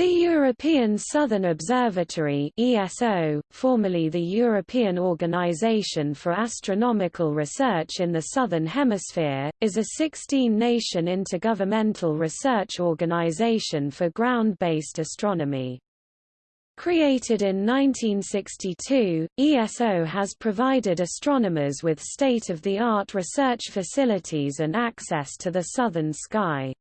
The European Southern Observatory ESO, formerly the European Organization for Astronomical Research in the Southern Hemisphere, is a 16-nation intergovernmental research organization for ground-based astronomy. Created in 1962, ESO has provided astronomers with state-of-the-art research facilities and access to the southern sky.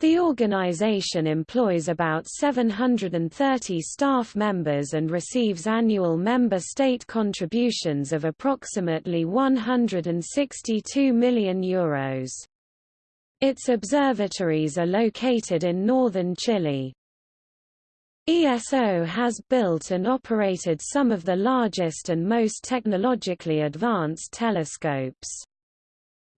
The organization employs about 730 staff members and receives annual member state contributions of approximately €162 million. Euros. Its observatories are located in northern Chile. ESO has built and operated some of the largest and most technologically advanced telescopes.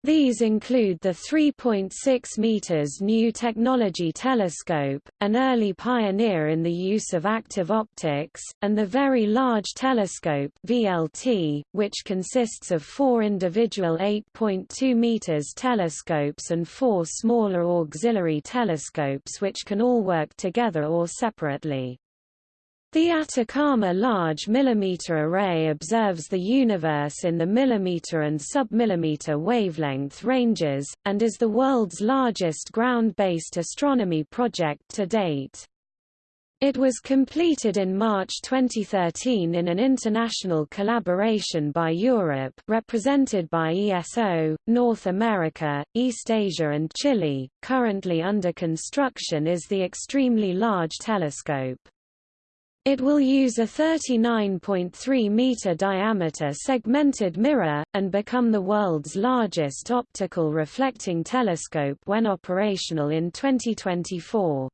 These include the 3.6 meters New Technology Telescope, an early pioneer in the use of active optics, and the Very Large Telescope (VLT), which consists of four individual 8.2 meters telescopes and four smaller auxiliary telescopes which can all work together or separately. The Atacama Large Millimeter Array observes the universe in the millimeter and submillimeter wavelength ranges, and is the world's largest ground-based astronomy project to date. It was completed in March 2013 in an international collaboration by Europe represented by ESO, North America, East Asia and Chile. Currently under construction is the Extremely Large Telescope. It will use a 39.3 meter diameter segmented mirror, and become the world's largest optical reflecting telescope when operational in 2024.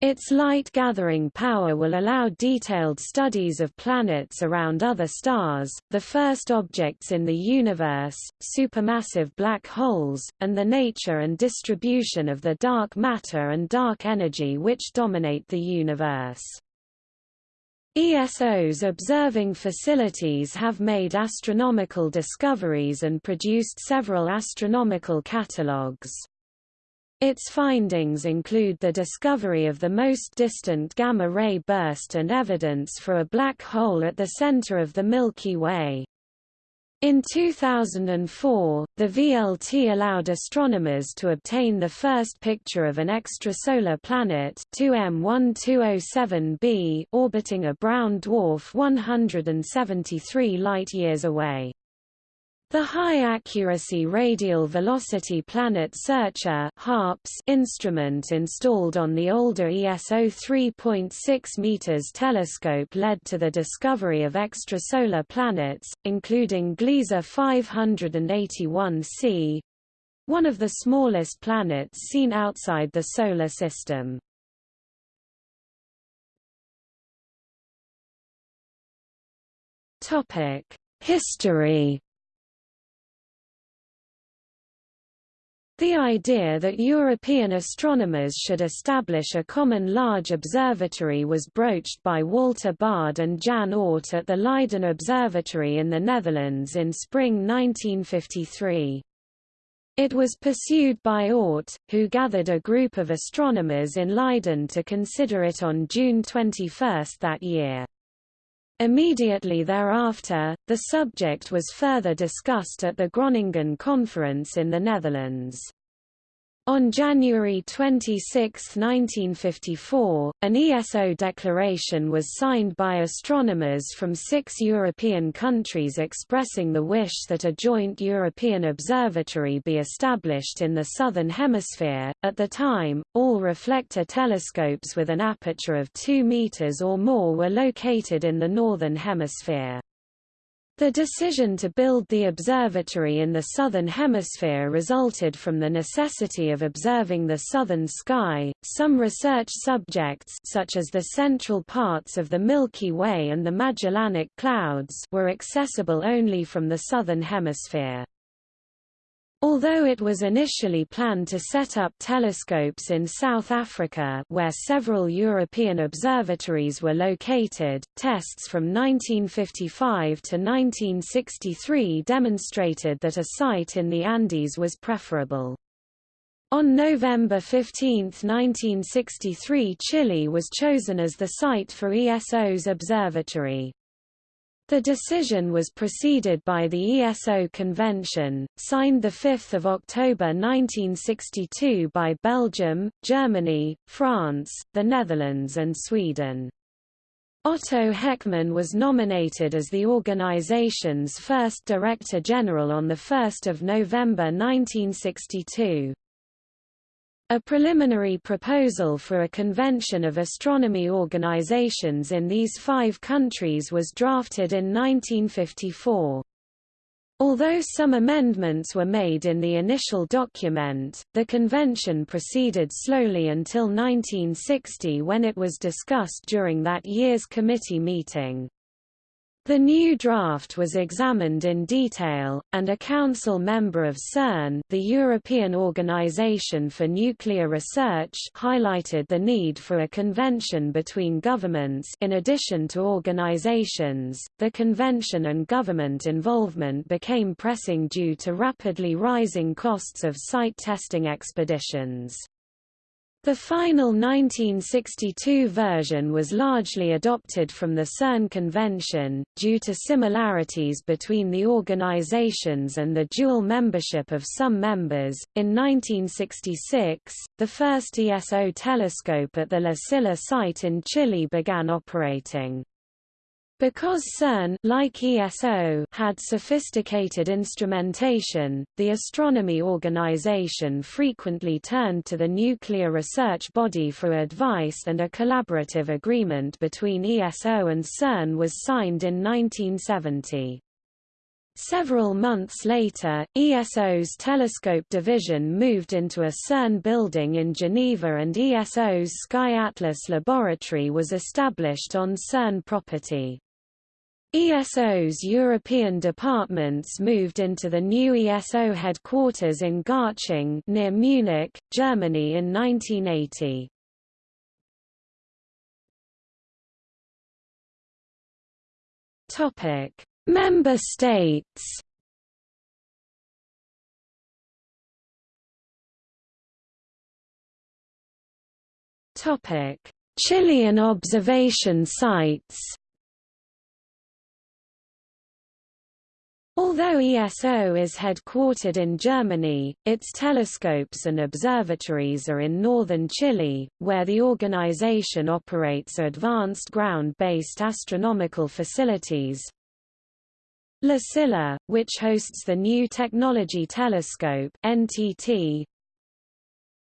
Its light-gathering power will allow detailed studies of planets around other stars, the first objects in the universe, supermassive black holes, and the nature and distribution of the dark matter and dark energy which dominate the universe. ESO's observing facilities have made astronomical discoveries and produced several astronomical catalogues. Its findings include the discovery of the most distant gamma-ray burst and evidence for a black hole at the center of the Milky Way. In 2004, the VLT allowed astronomers to obtain the first picture of an extrasolar planet 2M1207b orbiting a brown dwarf 173 light-years away. The High-Accuracy Radial Velocity Planet Searcher instrument installed on the older ESO 3.6 meters telescope led to the discovery of extrasolar planets, including Gliese 581c, one of the smallest planets seen outside the Solar System. History The idea that European astronomers should establish a common large observatory was broached by Walter Baade and Jan Oort at the Leiden Observatory in the Netherlands in spring 1953. It was pursued by Oort, who gathered a group of astronomers in Leiden to consider it on June 21 that year. Immediately thereafter, the subject was further discussed at the Groningen Conference in the Netherlands. On January 26, 1954, an ESO declaration was signed by astronomers from six European countries expressing the wish that a joint European observatory be established in the Southern Hemisphere. At the time, all reflector telescopes with an aperture of 2 meters or more were located in the Northern Hemisphere. The decision to build the observatory in the southern hemisphere resulted from the necessity of observing the southern sky. Some research subjects such as the central parts of the Milky Way and the Magellanic Clouds were accessible only from the southern hemisphere. Although it was initially planned to set up telescopes in South Africa where several European observatories were located, tests from 1955 to 1963 demonstrated that a site in the Andes was preferable. On November 15, 1963 Chile was chosen as the site for ESO's observatory. The decision was preceded by the ESO Convention, signed 5 October 1962 by Belgium, Germany, France, the Netherlands and Sweden. Otto Heckmann was nominated as the organization's first Director General on 1 November 1962. A preliminary proposal for a convention of astronomy organizations in these five countries was drafted in 1954. Although some amendments were made in the initial document, the convention proceeded slowly until 1960 when it was discussed during that year's committee meeting. The new draft was examined in detail, and a council member of CERN the European Organization for Nuclear Research highlighted the need for a convention between governments in addition to organizations. The convention and government involvement became pressing due to rapidly rising costs of site testing expeditions. The final 1962 version was largely adopted from the CERN Convention, due to similarities between the organizations and the dual membership of some members. In 1966, the first ESO telescope at the La Silla site in Chile began operating. Because CERN like ESO had sophisticated instrumentation, the astronomy organization frequently turned to the nuclear research body for advice and a collaborative agreement between ESO and CERN was signed in 1970. Several months later, ESO's telescope division moved into a CERN building in Geneva and ESO's Sky Atlas laboratory was established on CERN property. ESO's European departments moved into the new ESO headquarters in Garching near Munich, Germany in 1980. Topic: Member states. Topic: Chilean observation sites. Although ESO is headquartered in Germany, its telescopes and observatories are in northern Chile, where the organization operates advanced ground-based astronomical facilities. La Silla, which hosts the New Technology Telescope NTT,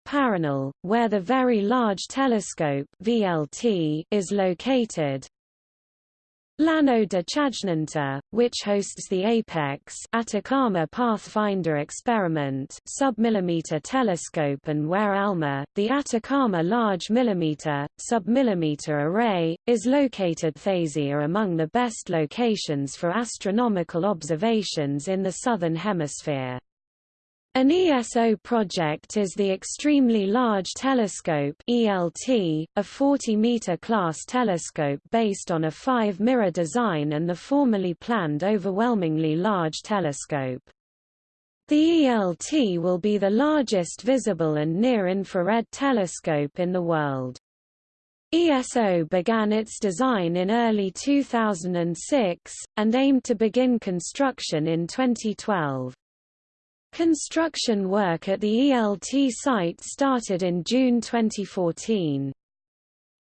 Paranal, where the Very Large Telescope VLT is located, Llano de Chajnantor, which hosts the APEX Atacama Pathfinder Experiment submillimeter telescope and where ALMA, the Atacama Large Millimeter, submillimeter array, is located are among the best locations for astronomical observations in the Southern Hemisphere. An ESO project is the Extremely Large Telescope ELT, a 40-meter class telescope based on a five-mirror design and the formerly planned Overwhelmingly Large Telescope. The ELT will be the largest visible and near-infrared telescope in the world. ESO began its design in early 2006, and aimed to begin construction in 2012. Construction work at the ELT site started in June 2014.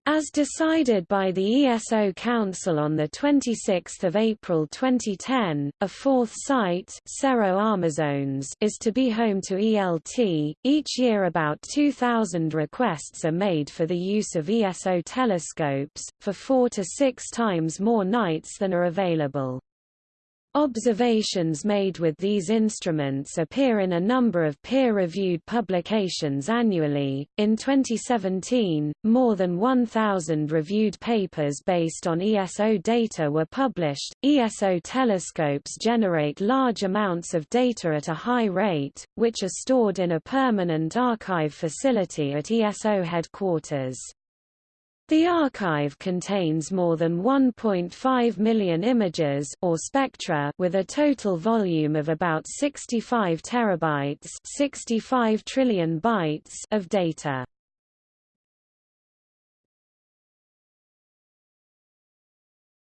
As decided by the ESO Council on 26 April 2010, a fourth site Cerro Armazones is to be home to ELT. Each year about 2,000 requests are made for the use of ESO telescopes, for four to six times more nights than are available. Observations made with these instruments appear in a number of peer-reviewed publications annually. In 2017, more than 1,000 reviewed papers based on ESO data were published. ESO telescopes generate large amounts of data at a high rate, which are stored in a permanent archive facility at ESO headquarters. The archive contains more than 1.5 million images or spectra with a total volume of about 65 terabytes, 65 trillion bytes of data.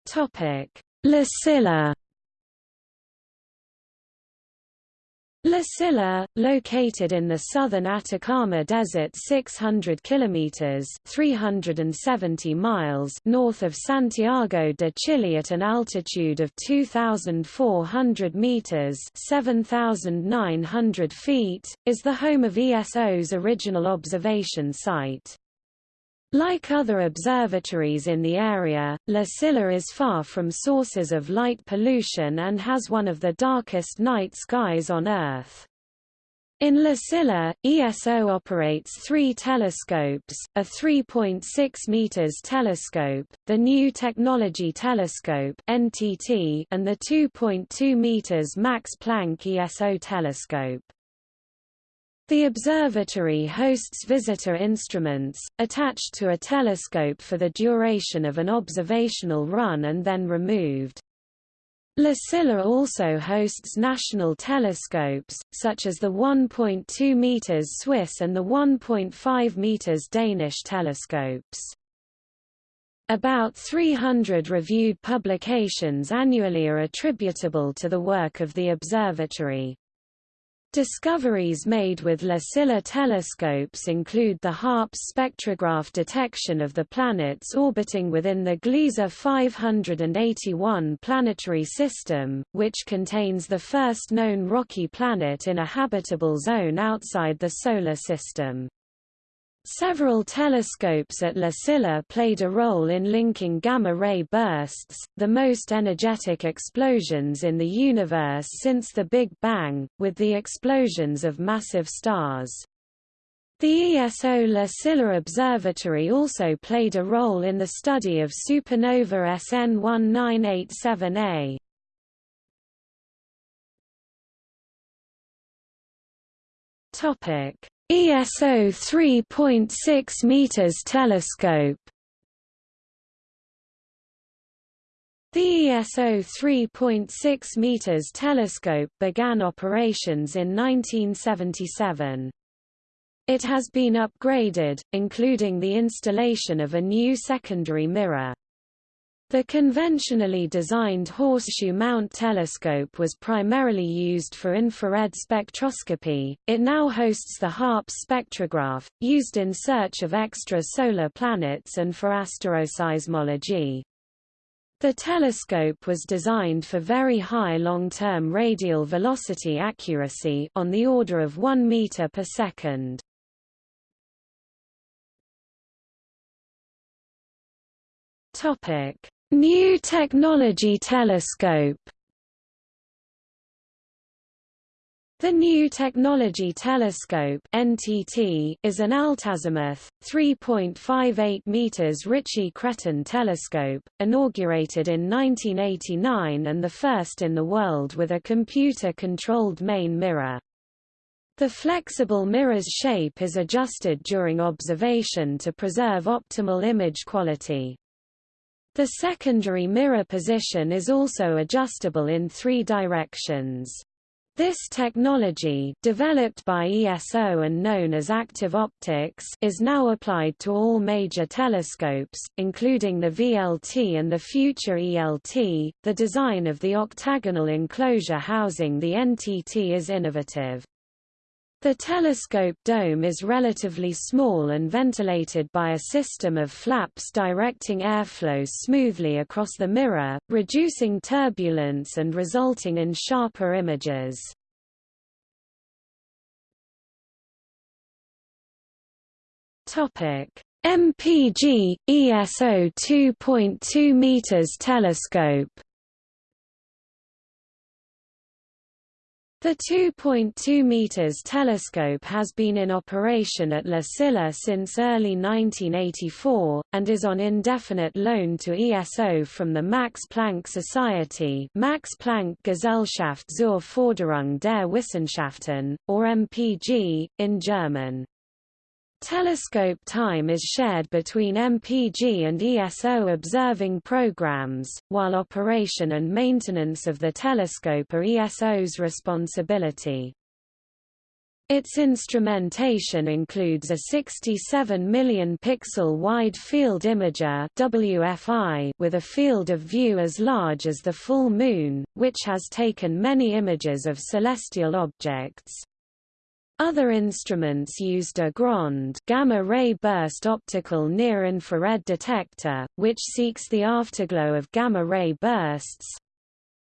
Topic: Silla La Silla, located in the southern Atacama Desert 600 kilometers (370 miles) north of Santiago de Chile at an altitude of 2400 meters (7900 feet), is the home of ESO's original observation site. Like other observatories in the area, La Silla is far from sources of light pollution and has one of the darkest night skies on Earth. In La Silla, ESO operates three telescopes, a 3.6 meters telescope, the New Technology Telescope (NTT), and the 2.2 meters Max Planck ESO telescope. The observatory hosts visitor instruments, attached to a telescope for the duration of an observational run and then removed. La Silla also hosts national telescopes, such as the 1.2 meters Swiss and the 1.5 meters Danish telescopes. About 300 reviewed publications annually are attributable to the work of the observatory. Discoveries made with La Silla telescopes include the HARPS spectrograph detection of the planets orbiting within the Gliese 581 planetary system, which contains the first known rocky planet in a habitable zone outside the Solar System. Several telescopes at La Silla played a role in linking gamma-ray bursts, the most energetic explosions in the universe since the Big Bang, with the explosions of massive stars. The ESO La Silla Observatory also played a role in the study of supernova SN 1987A. Topic ESO 3.6 meters telescope The ESO 3.6 meters telescope began operations in 1977. It has been upgraded, including the installation of a new secondary mirror. The conventionally designed horseshoe mount telescope was primarily used for infrared spectroscopy. It now hosts the HARPS spectrograph, used in search of extra-solar planets and for asteroseismology. The telescope was designed for very high long-term radial velocity accuracy on the order of 1 meter per second. Topic: New Technology Telescope The New Technology Telescope (NTT) is an altazimuth 3.58 meters Ritchey-Chrétien telescope, inaugurated in 1989 and the first in the world with a computer-controlled main mirror. The flexible mirror's shape is adjusted during observation to preserve optimal image quality. The secondary mirror position is also adjustable in three directions. This technology developed by ESO and known as active optics is now applied to all major telescopes, including the VLT and the future ELT. The design of the octagonal enclosure housing the NTT is innovative. The telescope dome is relatively small and ventilated by a system of flaps directing airflow smoothly across the mirror, reducing turbulence and resulting in sharper images. MPG ESO 2.2 meters telescope The 2.2 meters telescope has been in operation at La Silla since early 1984, and is on indefinite loan to ESO from the Max Planck Society Max Planck Gesellschaft zur Förderung der Wissenschaften, or MPG, in German. Telescope time is shared between MPG and ESO observing programs, while operation and maintenance of the telescope are ESO's responsibility. Its instrumentation includes a 67 million pixel wide field imager WFI with a field of view as large as the full moon, which has taken many images of celestial objects. Other instruments used a GROND gamma-ray burst optical near-infrared detector, which seeks the afterglow of gamma-ray bursts,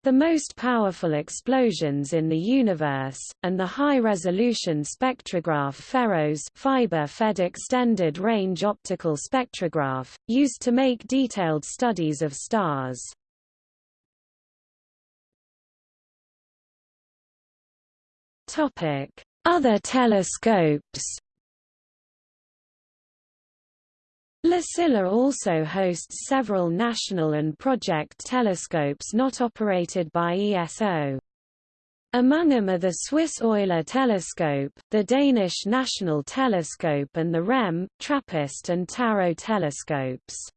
the most powerful explosions in the universe, and the high-resolution spectrograph FEROS fiber-fed extended-range optical spectrograph, used to make detailed studies of stars. Topic other telescopes La Silla also hosts several national and project telescopes not operated by ESO. Among them are the Swiss Euler telescope, the Danish National Telescope and the REM, TRAPPIST and TAROT telescopes.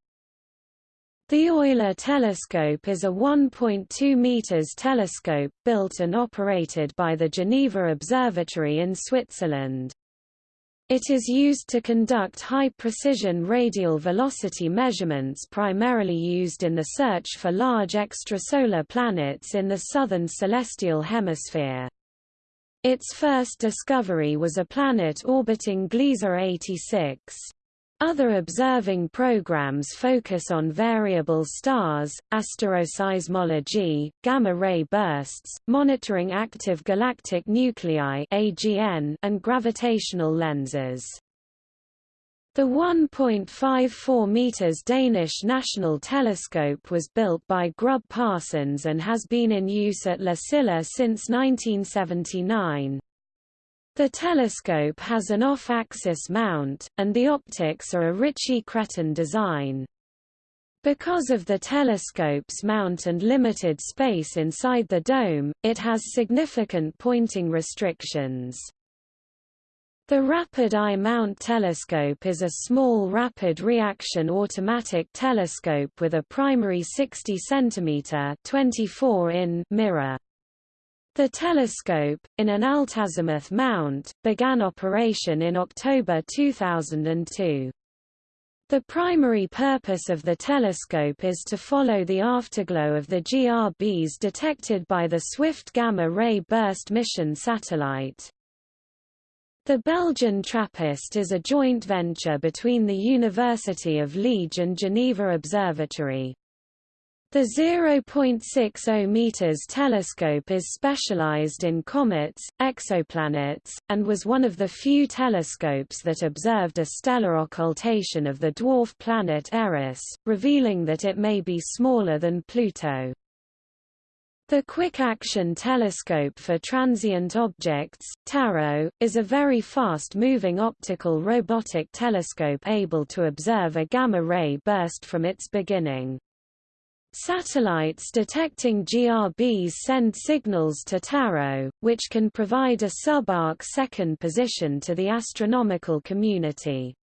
The Euler telescope is a 1.2 meters telescope built and operated by the Geneva Observatory in Switzerland. It is used to conduct high-precision radial velocity measurements primarily used in the search for large extrasolar planets in the southern celestial hemisphere. Its first discovery was a planet orbiting Gliese 86. Other observing programs focus on variable stars, asteroseismology, gamma-ray bursts, monitoring active galactic nuclei AGN, and gravitational lenses. The 1.54 meters Danish National Telescope was built by Grubb Parsons and has been in use at La Silla since 1979. The telescope has an off-axis mount, and the optics are a Ritchey-Chrétien design. Because of the telescope's mount and limited space inside the dome, it has significant pointing restrictions. The Rapid Eye Mount Telescope is a small rapid reaction automatic telescope with a primary 60 cm 24 in mirror. The telescope, in an altazimuth mount, began operation in October 2002. The primary purpose of the telescope is to follow the afterglow of the GRBs detected by the Swift Gamma-ray Burst mission satellite. The Belgian TRAPPIST is a joint venture between the University of Liège and Geneva Observatory. The 0.60 meters telescope is specialized in comets, exoplanets, and was one of the few telescopes that observed a stellar occultation of the dwarf planet Eris, revealing that it may be smaller than Pluto. The Quick Action Telescope for Transient Objects TAROT, is a very fast-moving optical robotic telescope able to observe a gamma-ray burst from its beginning. Satellites detecting GRBs send signals to TAROT, which can provide a subarc second position to the astronomical community.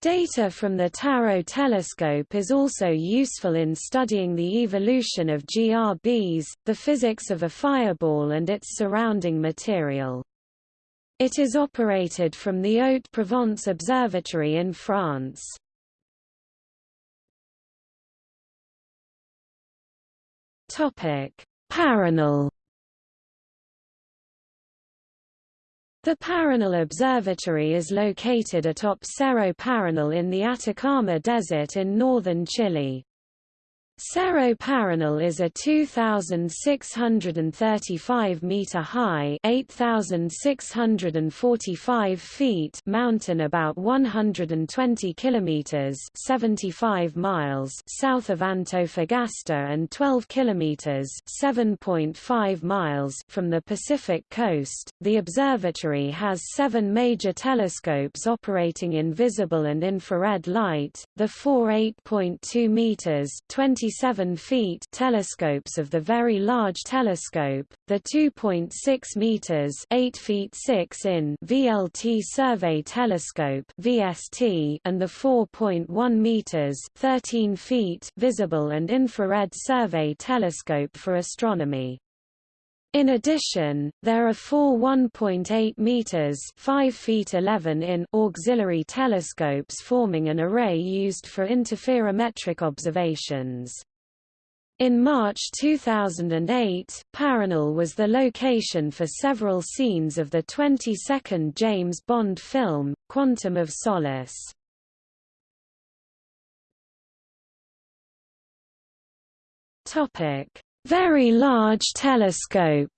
Data from the TAROT telescope is also useful in studying the evolution of GRBs, the physics of a fireball and its surrounding material. It is operated from the Haute-Provence Observatory in France. Topic: Paranal. The Paranal Observatory is located atop Cerro Paranal in the Atacama Desert in northern Chile. Cerro Paranal is a 2,635 meter high (8,645 feet) mountain about 120 kilometers (75 miles) south of Antofagasta and 12 kilometers (7.5 miles) from the Pacific coast. The observatory has seven major telescopes operating in visible and infrared light. The four 8.2 meters (20 27 feet telescopes of the Very Large Telescope, the 2.6 meters 8 feet 6 in VLT Survey Telescope (VST) and the 4.1 meters 13 feet Visible and Infrared Survey Telescope for astronomy. In addition, there are four 1.8 meters (5 feet 11 in) auxiliary telescopes forming an array used for interferometric observations. In March 2008, Paranal was the location for several scenes of the 22nd James Bond film, Quantum of Solace. Topic: very Large Telescope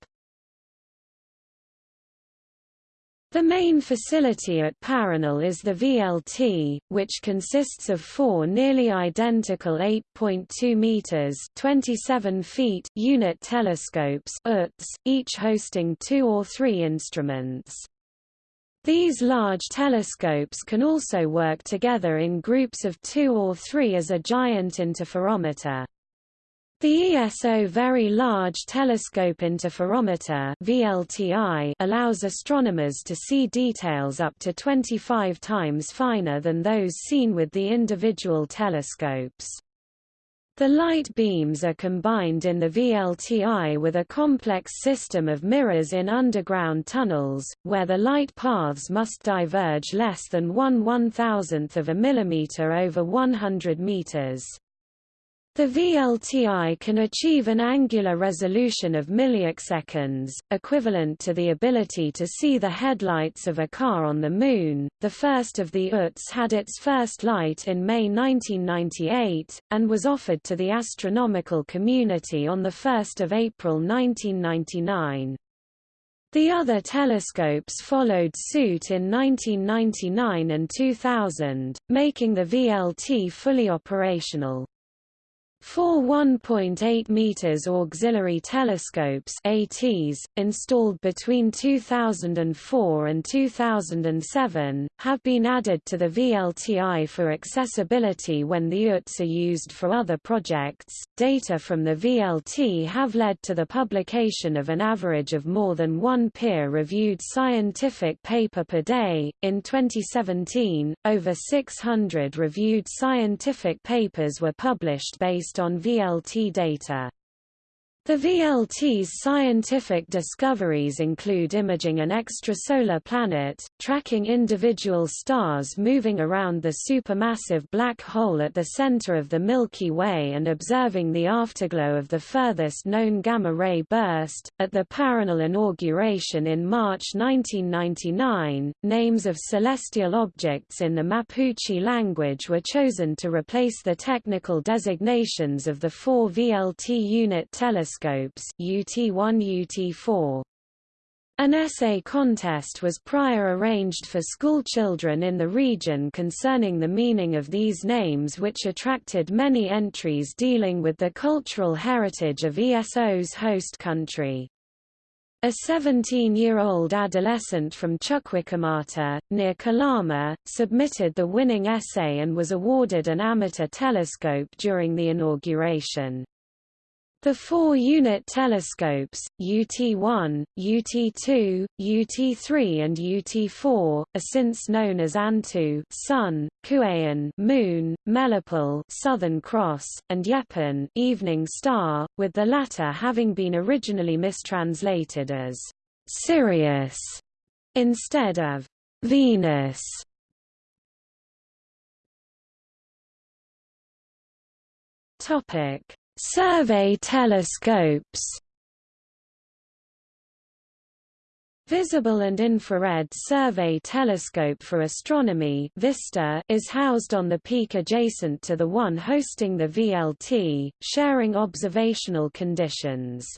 The main facility at Paranal is the VLT, which consists of four nearly identical 8.2 meters (27 feet) unit telescopes UTs, each hosting two or three instruments. These large telescopes can also work together in groups of two or three as a giant interferometer. The ESO Very Large Telescope Interferometer VLTI allows astronomers to see details up to 25 times finer than those seen with the individual telescopes. The light beams are combined in the VLTI with a complex system of mirrors in underground tunnels, where the light paths must diverge less than 1 one-thousandth of a millimeter over 100 meters. The VLTI can achieve an angular resolution of milliseconds, equivalent to the ability to see the headlights of a car on the Moon. The first of the UTs had its first light in May 1998, and was offered to the astronomical community on 1 April 1999. The other telescopes followed suit in 1999 and 2000, making the VLT fully operational. Four 1.8 meters auxiliary telescopes ATs, installed between 2004 and 2007, have been added to the VLTI for accessibility when the UTs are used for other projects. Data from the VLT have led to the publication of an average of more than one peer-reviewed scientific paper per day. In 2017, over 600 reviewed scientific papers were published based based on VLT data. The VLT's scientific discoveries include imaging an extrasolar planet, tracking individual stars moving around the supermassive black hole at the center of the Milky Way and observing the afterglow of the furthest known gamma-ray burst. At the Paranal inauguration in March 1999, names of celestial objects in the Mapuche language were chosen to replace the technical designations of the four VLT unit telescopes telescopes UT1 UT4. An essay contest was prior arranged for schoolchildren in the region concerning the meaning of these names which attracted many entries dealing with the cultural heritage of ESO's host country. A 17-year-old adolescent from Chuquicamata, near Calama, submitted the winning essay and was awarded an amateur telescope during the inauguration. The four-unit telescopes, UT1, UT2, UT3 and UT4, are since known as Antu Sun, Kueyen Moon, Melipal Southern Cross, and Yepun Evening Star, with the latter having been originally mistranslated as Sirius instead of Venus. Topic Survey telescopes Visible and Infrared Survey Telescope for Astronomy VISTA is housed on the peak adjacent to the one hosting the VLT, sharing observational conditions.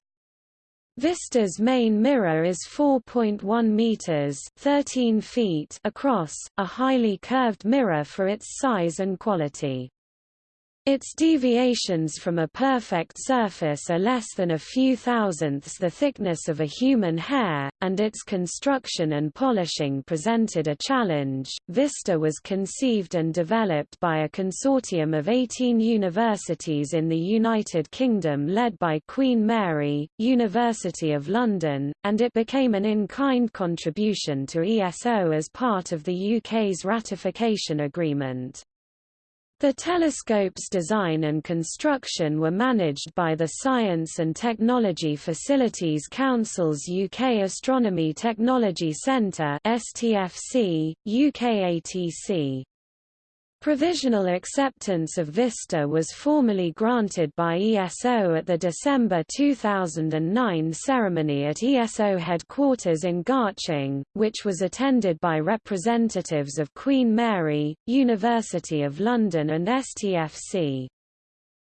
VISTA's main mirror is 4.1 meters (13 feet) across, a highly curved mirror for its size and quality. Its deviations from a perfect surface are less than a few thousandths the thickness of a human hair, and its construction and polishing presented a challenge. Vista was conceived and developed by a consortium of 18 universities in the United Kingdom led by Queen Mary, University of London, and it became an in-kind contribution to ESO as part of the UK's ratification agreement. The telescope's design and construction were managed by the Science and Technology Facilities Council's UK Astronomy Technology Centre STFC, UKATC. Provisional acceptance of VISTA was formally granted by ESO at the December 2009 ceremony at ESO headquarters in Garching, which was attended by representatives of Queen Mary, University of London and STFC.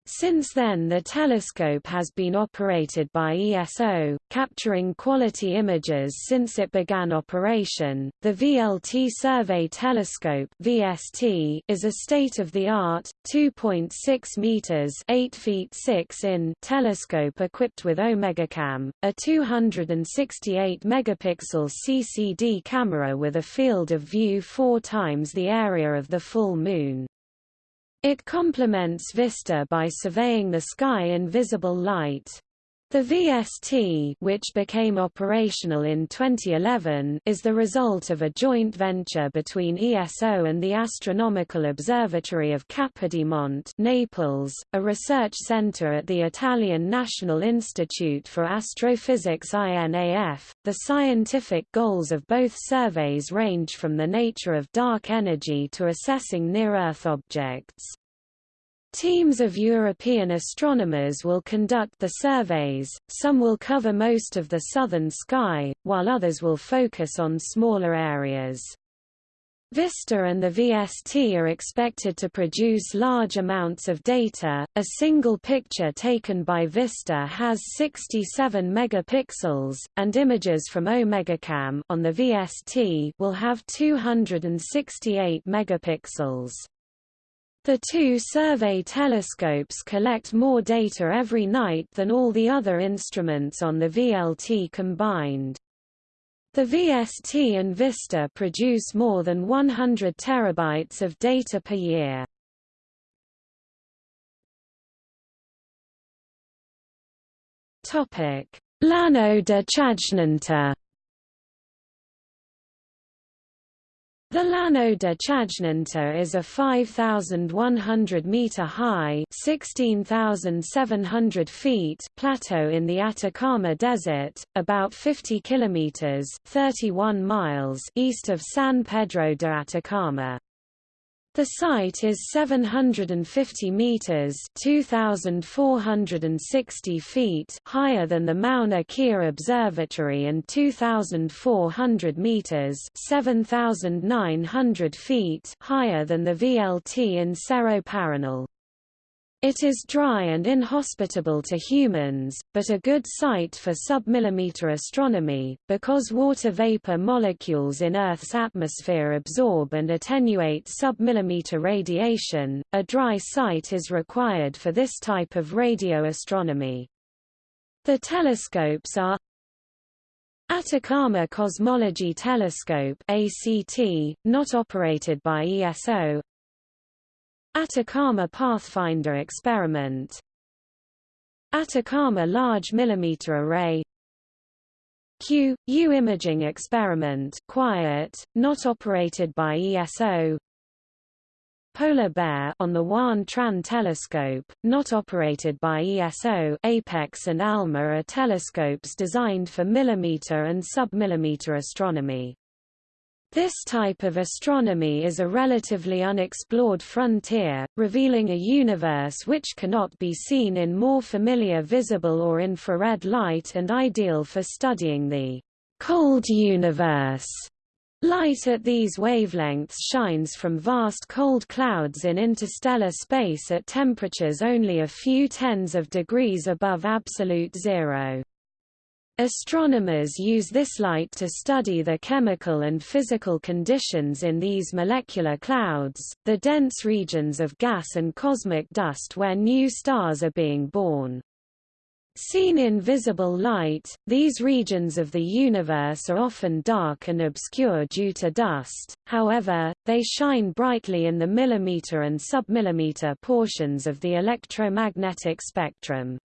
Since then the telescope has been operated by ESO, capturing quality images since it began operation. The VLT Survey Telescope (VST) is a state-of-the-art 2.6 meters (8 feet 6 in) telescope equipped with OmegaCam, a 268 megapixel CCD camera with a field of view 4 times the area of the full moon. It complements VISTA by surveying the sky in visible light. The VST which became operational in 2011 is the result of a joint venture between ESO and the Astronomical Observatory of Capodimonte Naples, a research center at the Italian National Institute for Astrophysics INAF. The scientific goals of both surveys range from the nature of dark energy to assessing near-Earth objects. Teams of European astronomers will conduct the surveys, some will cover most of the southern sky, while others will focus on smaller areas. VISTA and the VST are expected to produce large amounts of data. A single picture taken by VISTA has 67 megapixels, and images from OmegaCam on the VST will have 268 megapixels. The two survey telescopes collect more data every night than all the other instruments on the VLT combined. The VST and VISTA produce more than 100 terabytes of data per year. Llano de Chajnantor The Llano de Chajnantor is a 5,100-metre-high (16,700 feet) plateau in the Atacama Desert, about 50 kilometres 31 miles east of San Pedro de Atacama. The site is 750 meters (2460 feet) higher than the Mauna Kea Observatory and 2400 meters (7900 feet) higher than the VLT in Cerro Paranal. It is dry and inhospitable to humans, but a good site for submillimeter astronomy, because water vapor molecules in Earth's atmosphere absorb and attenuate submillimeter radiation. A dry site is required for this type of radio astronomy. The telescopes are Atacama Cosmology Telescope ACT, not operated by ESO Atacama Pathfinder experiment. Atacama Large Millimeter Array. Q, U imaging experiment quiet, not operated by ESO Polar Bear on the Huan Tran telescope, not operated by ESO Apex and ALMA are telescopes designed for millimeter and submillimeter astronomy. This type of astronomy is a relatively unexplored frontier, revealing a universe which cannot be seen in more familiar visible or infrared light and ideal for studying the cold universe. Light at these wavelengths shines from vast cold clouds in interstellar space at temperatures only a few tens of degrees above absolute zero. Astronomers use this light to study the chemical and physical conditions in these molecular clouds, the dense regions of gas and cosmic dust where new stars are being born. Seen in visible light, these regions of the universe are often dark and obscure due to dust, however, they shine brightly in the millimeter and submillimeter portions of the electromagnetic spectrum.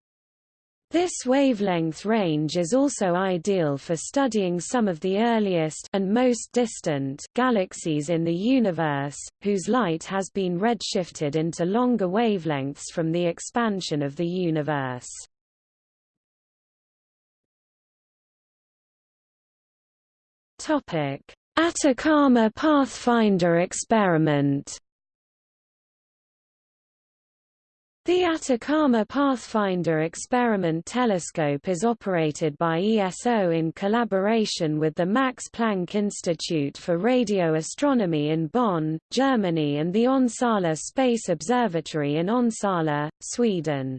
This wavelength range is also ideal for studying some of the earliest and most distant galaxies in the universe, whose light has been redshifted into longer wavelengths from the expansion of the universe. Topic: Atacama Pathfinder experiment The Atacama Pathfinder Experiment Telescope is operated by ESO in collaboration with the Max Planck Institute for Radio Astronomy in Bonn, Germany and the Onsala Space Observatory in Onsala, Sweden.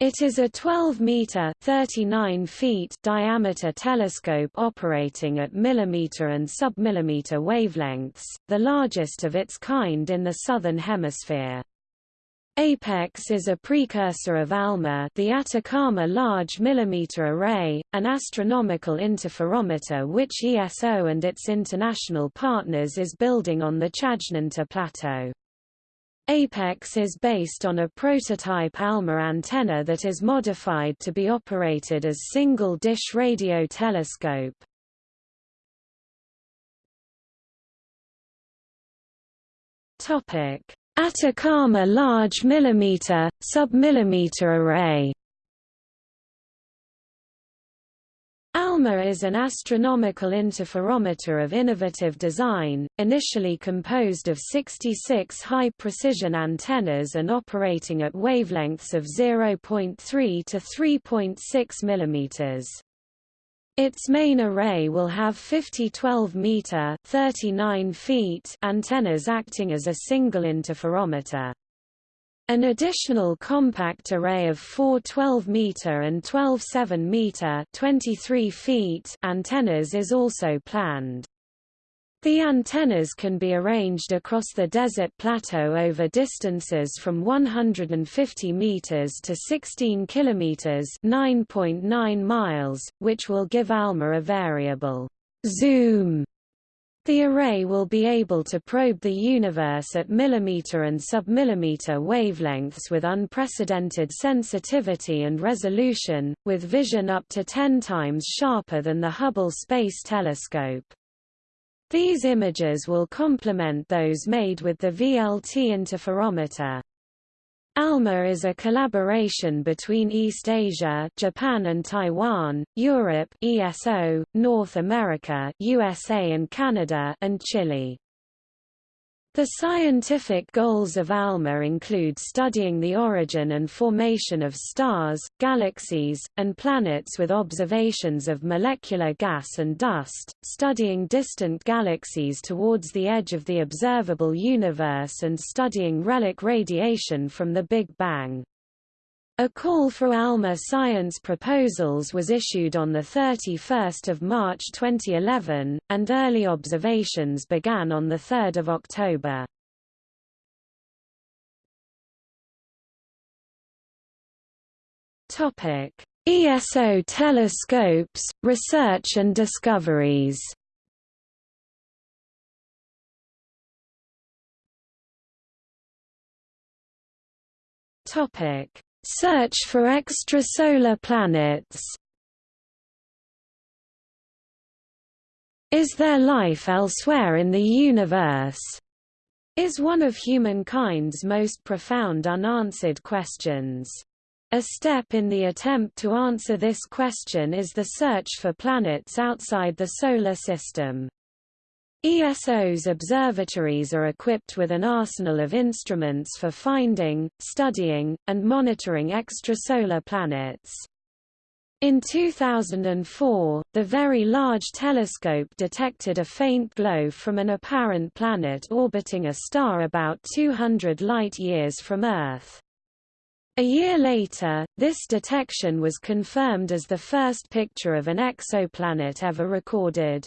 It is a 12-meter (39 feet) diameter telescope operating at millimeter and submillimeter wavelengths, the largest of its kind in the southern hemisphere. APEX is a precursor of ALMA the Atacama Large Millimeter Array, an astronomical interferometer which ESO and its international partners is building on the Chajnantor Plateau. APEX is based on a prototype ALMA antenna that is modified to be operated as single-dish radio telescope. Topic Atacama Large Millimeter, Submillimeter Array ALMA is an astronomical interferometer of innovative design, initially composed of 66 high-precision antennas and operating at wavelengths of 0.3 to 3.6 mm. Its main array will have 50 12-meter (39 feet) antennas acting as a single interferometer. An additional compact array of four 12-meter and 12 7-meter (23 feet) antennas is also planned. The antennas can be arranged across the desert plateau over distances from 150 meters to 16 kilometers (9.9 miles), which will give ALMA a variable zoom. The array will be able to probe the universe at millimeter and submillimeter wavelengths with unprecedented sensitivity and resolution, with vision up to 10 times sharper than the Hubble Space Telescope. These images will complement those made with the VLT interferometer. ALMA is a collaboration between East Asia Japan and Taiwan, Europe ESO, North America USA and Canada and Chile. The scientific goals of ALMA include studying the origin and formation of stars, galaxies, and planets with observations of molecular gas and dust, studying distant galaxies towards the edge of the observable universe and studying relic radiation from the Big Bang. A call for ALMA science proposals was issued on 31 March 2011, and early observations began on 3 October. ESO telescopes, research and discoveries Topic Search for extrasolar planets Is there life elsewhere in the universe? Is one of humankind's most profound unanswered questions. A step in the attempt to answer this question is the search for planets outside the Solar System. ESO's observatories are equipped with an arsenal of instruments for finding, studying, and monitoring extrasolar planets. In 2004, the Very Large Telescope detected a faint glow from an apparent planet orbiting a star about 200 light-years from Earth. A year later, this detection was confirmed as the first picture of an exoplanet ever recorded.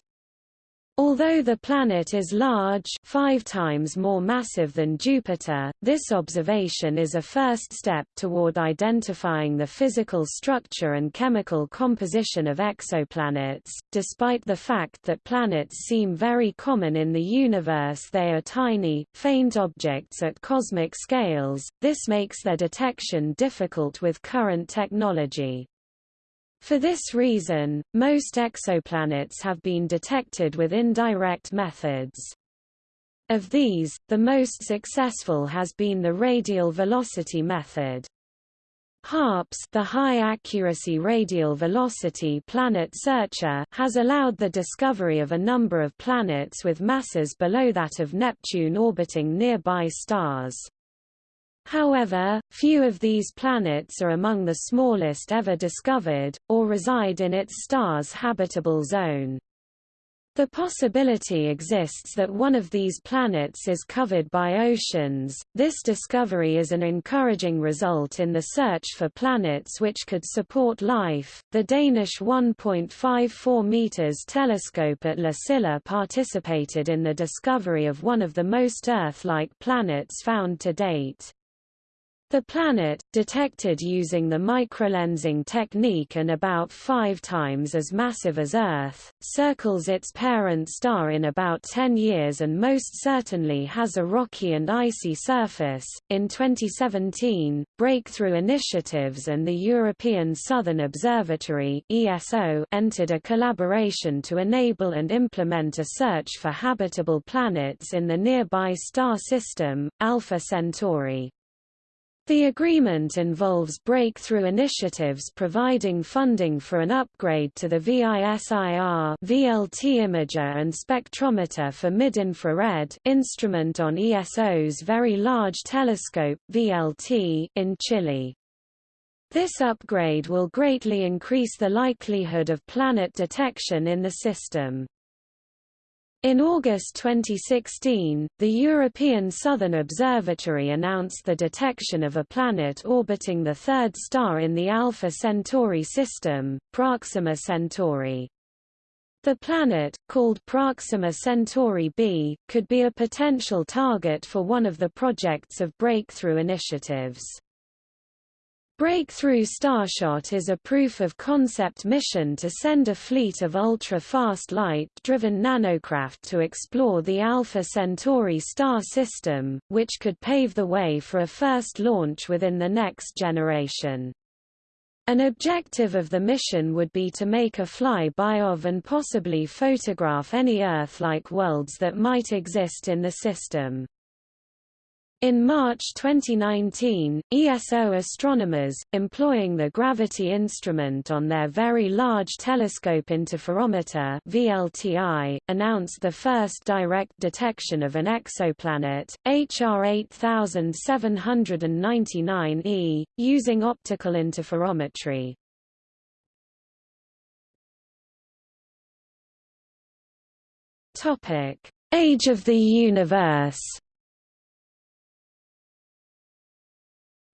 Although the planet is large five times more massive than Jupiter, this observation is a first step toward identifying the physical structure and chemical composition of exoplanets. Despite the fact that planets seem very common in the universe they are tiny, faint objects at cosmic scales, this makes their detection difficult with current technology. For this reason, most exoplanets have been detected with indirect methods. Of these, the most successful has been the radial velocity method. HARPS the High Accuracy Radial Velocity Planet Searcher has allowed the discovery of a number of planets with masses below that of Neptune orbiting nearby stars. However, few of these planets are among the smallest ever discovered, or reside in its star's habitable zone. The possibility exists that one of these planets is covered by oceans. This discovery is an encouraging result in the search for planets which could support life. The Danish 1.54 meters telescope at La Silla participated in the discovery of one of the most Earth-like planets found to date. The planet, detected using the microlensing technique and about five times as massive as Earth, circles its parent star in about 10 years and most certainly has a rocky and icy surface. In 2017, Breakthrough Initiatives and the European Southern Observatory (ESO) entered a collaboration to enable and implement a search for habitable planets in the nearby star system, Alpha Centauri. The agreement involves breakthrough initiatives providing funding for an upgrade to the VISIR VLT imager and spectrometer for mid-infrared instrument on ESO's Very Large Telescope VLT in Chile. This upgrade will greatly increase the likelihood of planet detection in the system. In August 2016, the European Southern Observatory announced the detection of a planet orbiting the third star in the Alpha Centauri system, Proxima Centauri. The planet, called Proxima Centauri b, could be a potential target for one of the projects of breakthrough initiatives. Breakthrough Starshot is a proof-of-concept mission to send a fleet of ultra-fast light-driven nanocraft to explore the Alpha Centauri star system, which could pave the way for a first launch within the next generation. An objective of the mission would be to make a fly-by of and possibly photograph any Earth-like worlds that might exist in the system. In March 2019, ESO astronomers, employing the Gravity instrument on their Very Large Telescope Interferometer VLTI, announced the first direct detection of an exoplanet, HR 8799e, using optical interferometry. Age of the universe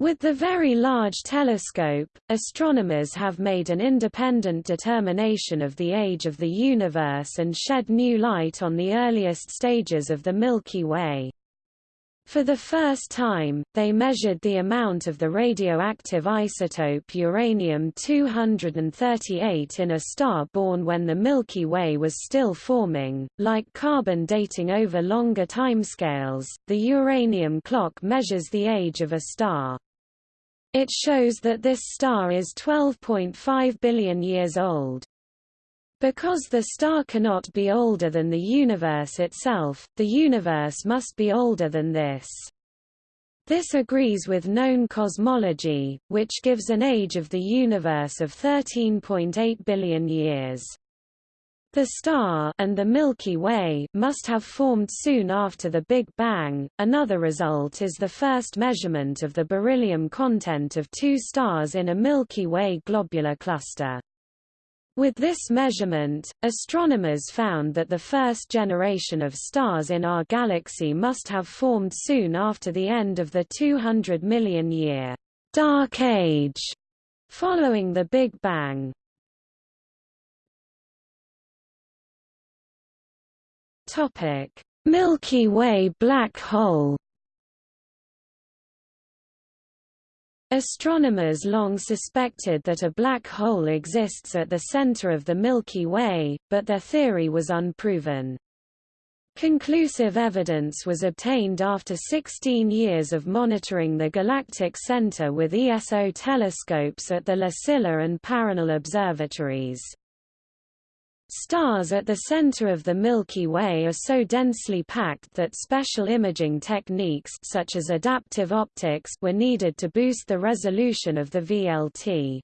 With the Very Large Telescope, astronomers have made an independent determination of the age of the universe and shed new light on the earliest stages of the Milky Way. For the first time, they measured the amount of the radioactive isotope uranium-238 in a star born when the Milky Way was still forming. Like carbon dating over longer timescales, the uranium clock measures the age of a star. It shows that this star is 12.5 billion years old. Because the star cannot be older than the universe itself, the universe must be older than this. This agrees with known cosmology, which gives an age of the universe of 13.8 billion years. The star and the Milky Way must have formed soon after the Big Bang. Another result is the first measurement of the beryllium content of two stars in a Milky Way globular cluster. With this measurement, astronomers found that the first generation of stars in our galaxy must have formed soon after the end of the 200 million year Dark Age following the Big Bang. Milky Way black hole. Astronomers long suspected that a black hole exists at the center of the Milky Way, but their theory was unproven. Conclusive evidence was obtained after 16 years of monitoring the galactic center with ESO telescopes at the La Silla and Paranal observatories. Stars at the center of the Milky Way are so densely packed that special imaging techniques such as adaptive optics were needed to boost the resolution of the VLT.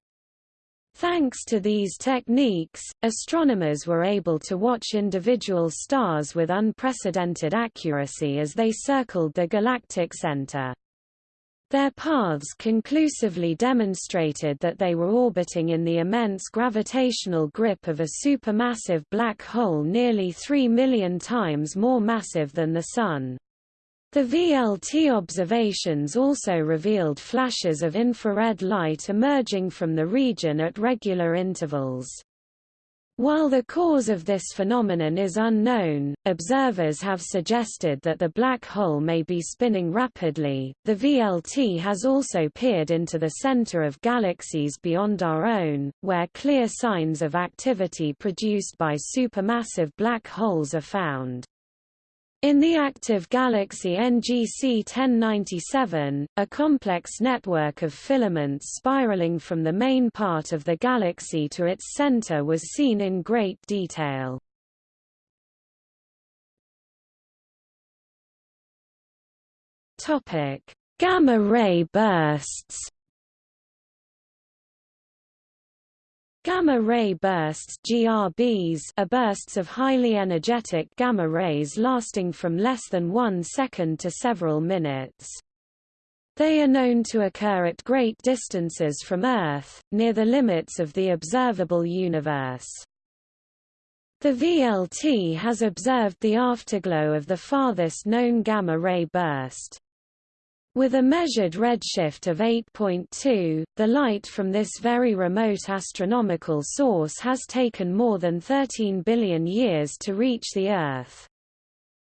Thanks to these techniques, astronomers were able to watch individual stars with unprecedented accuracy as they circled the galactic center. Their paths conclusively demonstrated that they were orbiting in the immense gravitational grip of a supermassive black hole nearly 3 million times more massive than the Sun. The VLT observations also revealed flashes of infrared light emerging from the region at regular intervals. While the cause of this phenomenon is unknown, observers have suggested that the black hole may be spinning rapidly. The VLT has also peered into the center of galaxies beyond our own, where clear signs of activity produced by supermassive black holes are found. In the active galaxy NGC 1097, a complex network of filaments spiraling from the main part of the galaxy to its center was seen in great detail. Gamma-ray bursts Gamma-ray bursts GRBs are bursts of highly energetic gamma rays lasting from less than one second to several minutes. They are known to occur at great distances from Earth, near the limits of the observable universe. The VLT has observed the afterglow of the farthest known gamma-ray burst. With a measured redshift of 8.2, the light from this very remote astronomical source has taken more than 13 billion years to reach the Earth.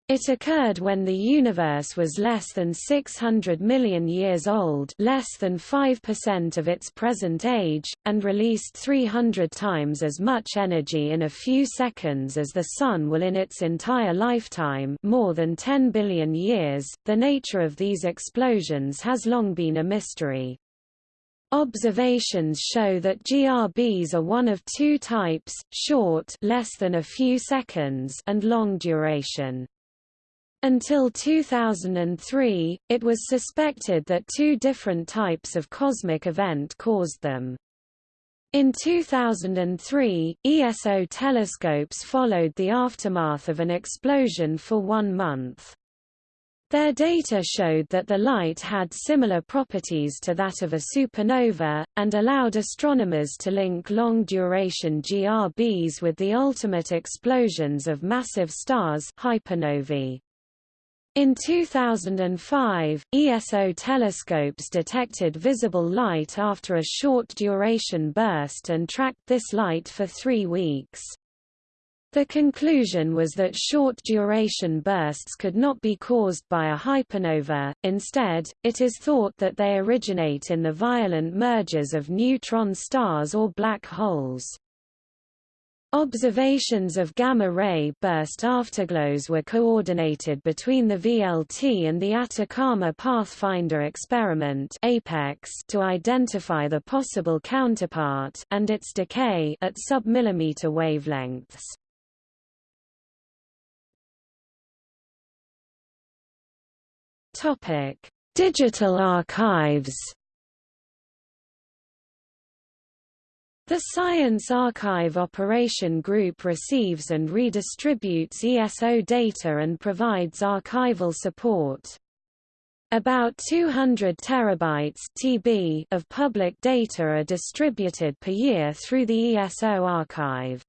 It occurred when the universe was less than 600 million years old less than 5% of its present age, and released 300 times as much energy in a few seconds as the Sun will in its entire lifetime more than 10 billion years. The nature of these explosions has long been a mystery. Observations show that GRBs are one of two types, short less than a few seconds and long duration. Until 2003, it was suspected that two different types of cosmic event caused them. In 2003, ESO telescopes followed the aftermath of an explosion for one month. Their data showed that the light had similar properties to that of a supernova, and allowed astronomers to link long-duration GRBs with the ultimate explosions of massive stars hypernovae. In 2005, ESO telescopes detected visible light after a short-duration burst and tracked this light for three weeks. The conclusion was that short-duration bursts could not be caused by a hypernova, instead, it is thought that they originate in the violent mergers of neutron stars or black holes. Observations of gamma-ray burst afterglows were coordinated between the VLT and the Atacama Pathfinder experiment (APEX) to identify the possible counterpart and its decay at submillimeter wavelengths. Topic: Digital archives. The Science Archive Operation Group receives and redistributes ESO data and provides archival support. About 200 terabytes (TB) of public data are distributed per year through the ESO archive.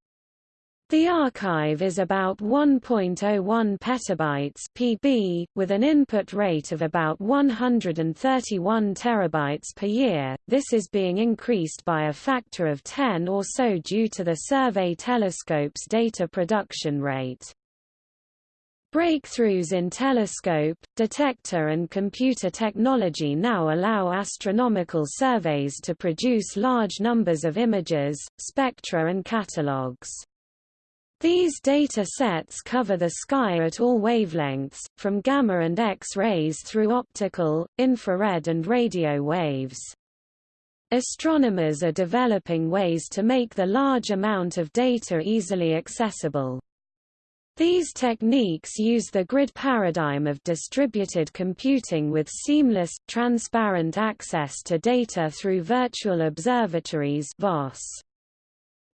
The archive is about 1.01 petabytes (pb), with an input rate of about 131 terabytes per year. This is being increased by a factor of 10 or so due to the survey telescope's data production rate. Breakthroughs in telescope, detector and computer technology now allow astronomical surveys to produce large numbers of images, spectra and catalogues. These data sets cover the sky at all wavelengths, from gamma and X-rays through optical, infrared and radio waves. Astronomers are developing ways to make the large amount of data easily accessible. These techniques use the grid paradigm of distributed computing with seamless, transparent access to data through virtual observatories VOS.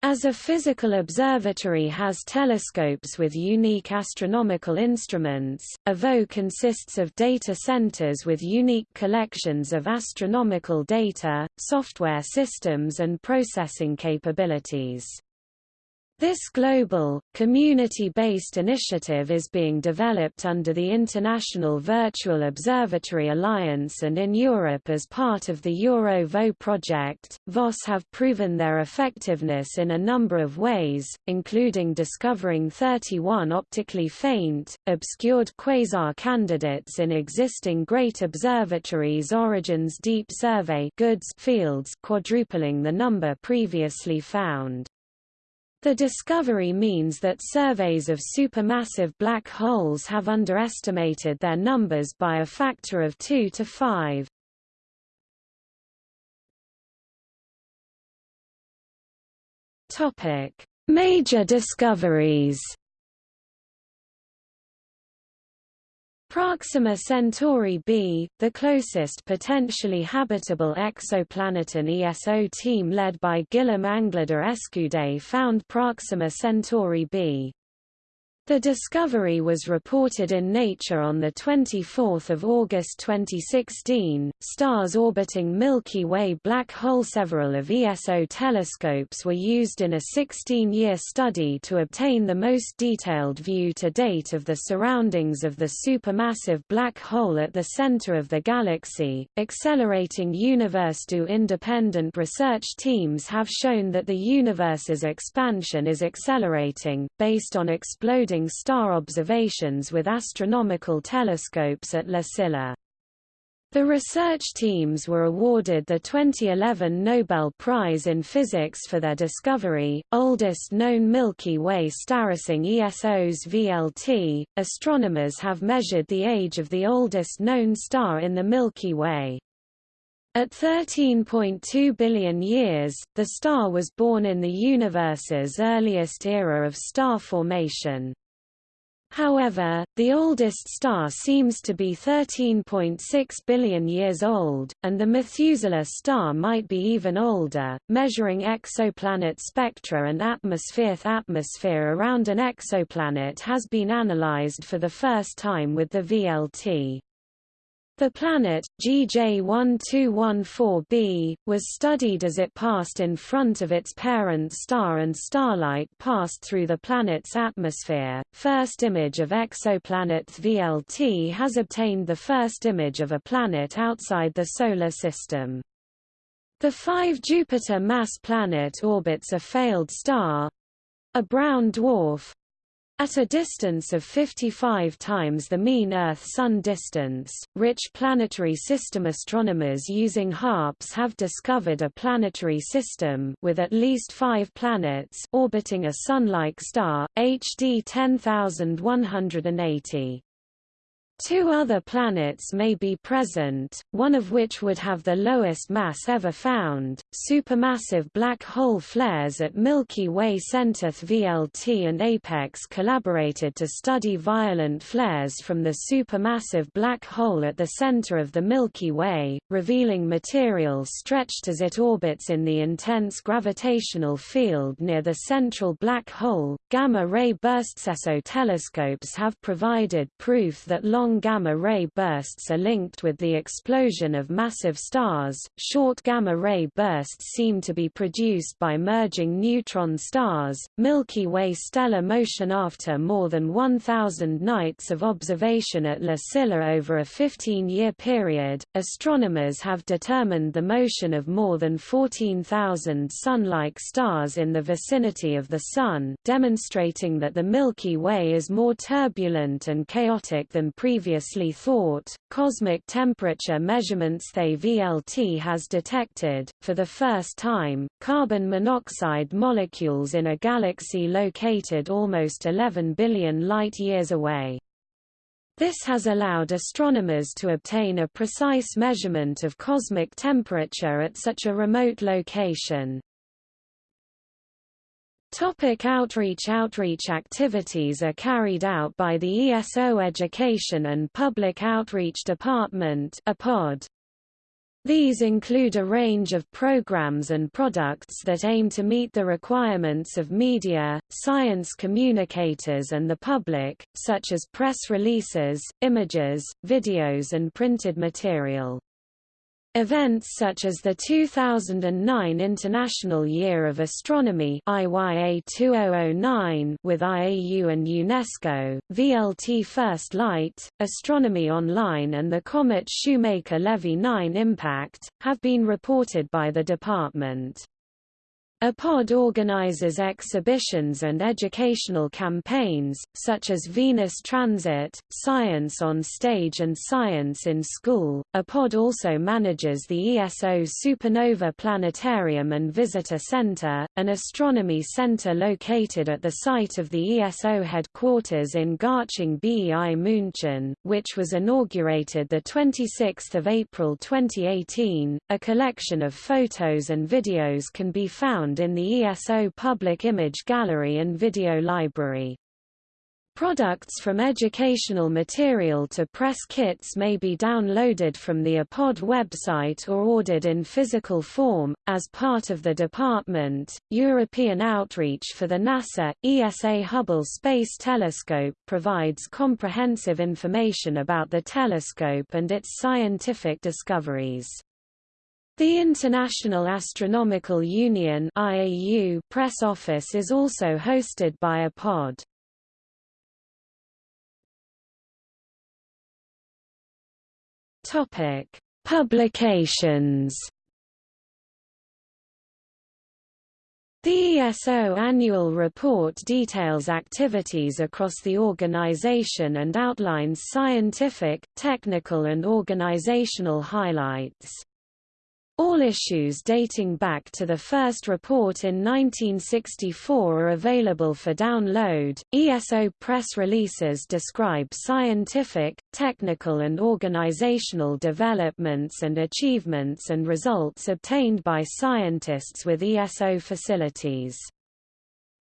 As a physical observatory has telescopes with unique astronomical instruments, AVO consists of data centers with unique collections of astronomical data, software systems and processing capabilities. This global, community-based initiative is being developed under the International Virtual Observatory Alliance and in Europe as part of the Euro-VO project. VOS have proven their effectiveness in a number of ways, including discovering 31 optically faint, obscured quasar candidates in existing Great Observatories Origins Deep Survey fields quadrupling the number previously found. The discovery means that surveys of supermassive black holes have underestimated their numbers by a factor of 2 to 5. Topic: Major discoveries. Proxima Centauri b, the closest potentially habitable exoplanet an ESO team led by Guillaume Anglada Escudé found Proxima Centauri b. The discovery was reported in Nature on 24 August 2016. Stars orbiting Milky Way black hole Several of ESO telescopes were used in a 16-year study to obtain the most detailed view to date of the surroundings of the supermassive black hole at the center of the galaxy. Accelerating Universe do independent research teams have shown that the universe's expansion is accelerating, based on exploding star observations with astronomical telescopes at La Silla. The research teams were awarded the 2011 Nobel Prize in Physics for their discovery, oldest known Milky Way staracing ESO's VLT. Astronomers have measured the age of the oldest known star in the Milky Way. At 13.2 billion years, the star was born in the universe's earliest era of star formation. However, the oldest star seems to be 13.6 billion years old, and the Methuselah star might be even older. Measuring exoplanet spectra and atmosphere atmosphere around an exoplanet has been analyzed for the first time with the VLT. The planet, GJ1214b, was studied as it passed in front of its parent star and starlight passed through the planet's atmosphere. First image of exoplanet VLT has obtained the first image of a planet outside the Solar System. The 5 Jupiter mass planet orbits a failed star a brown dwarf at a distance of 55 times the mean Earth-Sun distance, rich planetary system astronomers using HARPS have discovered a planetary system with at least five planets orbiting a Sun-like star, HD 10180. Two other planets may be present, one of which would have the lowest mass ever found. Supermassive black hole flares at Milky Way center VLT and Apex collaborated to study violent flares from the supermassive black hole at the center of the Milky Way, revealing material stretched as it orbits in the intense gravitational field near the central black hole. Gamma ray bursts ESO telescopes have provided proof that long gamma-ray bursts are linked with the explosion of massive stars. Short gamma-ray bursts seem to be produced by merging neutron stars. Milky Way stellar motion After more than 1,000 nights of observation at La Silla over a 15-year period, astronomers have determined the motion of more than 14,000 Sun-like stars in the vicinity of the Sun, demonstrating that the Milky Way is more turbulent and chaotic than previously thought. Cosmic temperature measurements they VLT has detected, for the first time, carbon monoxide molecules in a galaxy located almost 11 billion light-years away. This has allowed astronomers to obtain a precise measurement of cosmic temperature at such a remote location. Topic outreach Outreach activities are carried out by the ESO Education and Public Outreach Department. These include a range of programs and products that aim to meet the requirements of media, science communicators and the public, such as press releases, images, videos and printed material. Events such as the 2009 International Year of Astronomy IYA 2009 with IAU and UNESCO, VLT First Light, Astronomy Online and the Comet Shoemaker-Levy 9 impact, have been reported by the department. ePOD organizes exhibitions and educational campaigns, such as Venus Transit, Science on Stage and Science in School. ePOD also manages the ESO Supernova Planetarium and Visitor Center, an astronomy center located at the site of the ESO headquarters in Garching BEI München, which was inaugurated 26 April 2018. A collection of photos and videos can be found found in the ESO Public Image Gallery and Video Library. Products from educational material to press kits may be downloaded from the ePOD website or ordered in physical form. As part of the department, European outreach for the NASA ESA Hubble Space Telescope provides comprehensive information about the telescope and its scientific discoveries. The International Astronomical Union IAU press office is also hosted by ePOD. Topic: Publications. The ESO annual report details activities across the organization and outlines scientific, technical and organizational highlights. All issues dating back to the first report in 1964 are available for download. ESO press releases describe scientific, technical, and organizational developments and achievements and results obtained by scientists with ESO facilities.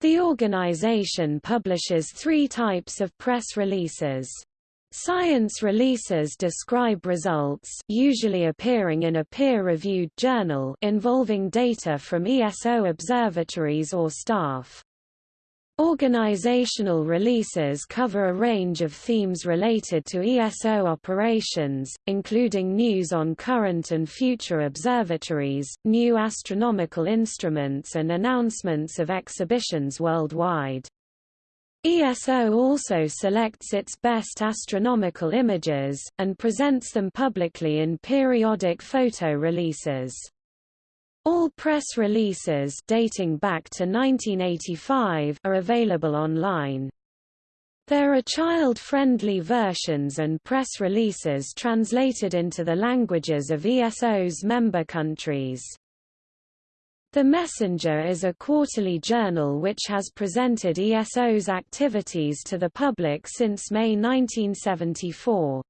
The organization publishes three types of press releases. Science releases describe results usually appearing in a peer-reviewed journal involving data from ESO observatories or staff. Organizational releases cover a range of themes related to ESO operations, including news on current and future observatories, new astronomical instruments and announcements of exhibitions worldwide. ESO also selects its best astronomical images, and presents them publicly in periodic photo releases. All press releases dating back to 1985 are available online. There are child-friendly versions and press releases translated into the languages of ESO's member countries. The Messenger is a quarterly journal which has presented ESO's activities to the public since May 1974.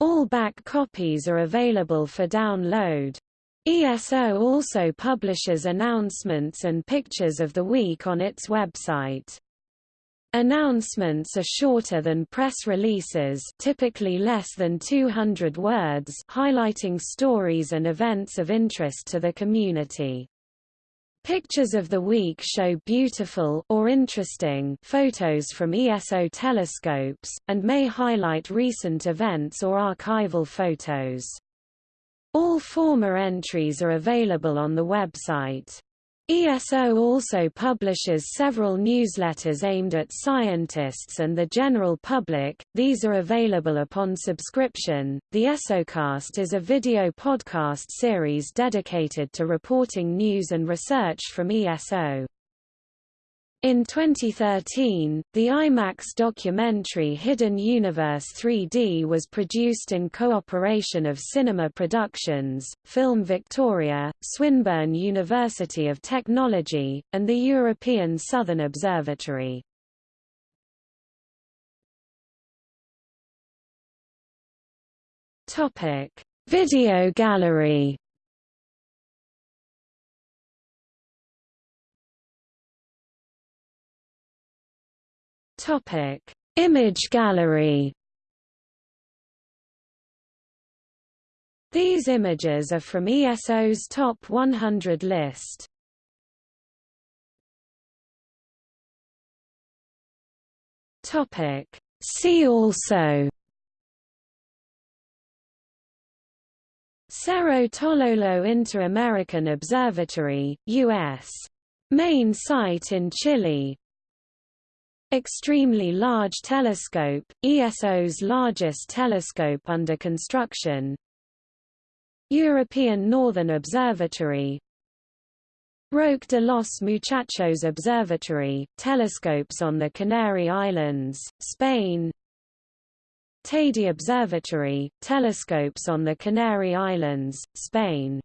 All back copies are available for download. ESO also publishes announcements and pictures of the week on its website. Announcements are shorter than press releases typically less than 200 words highlighting stories and events of interest to the community. Pictures of the week show beautiful or interesting photos from ESO telescopes, and may highlight recent events or archival photos. All former entries are available on the website. ESO also publishes several newsletters aimed at scientists and the general public, these are available upon subscription. The ESOcast is a video podcast series dedicated to reporting news and research from ESO. In 2013, the IMAX documentary Hidden Universe 3D was produced in cooperation of Cinema Productions, Film Victoria, Swinburne University of Technology, and the European Southern Observatory. Video gallery Topic: Image gallery. These images are from ESO's Top 100 list. Topic: See also Cerro Tololo Inter-American Observatory, U.S. Main site in Chile Extremely Large Telescope, ESO's largest telescope under construction. European Northern Observatory. Roque de los Muchachos Observatory, telescopes on the Canary Islands, Spain. Teide Observatory, telescopes on the Canary Islands, Spain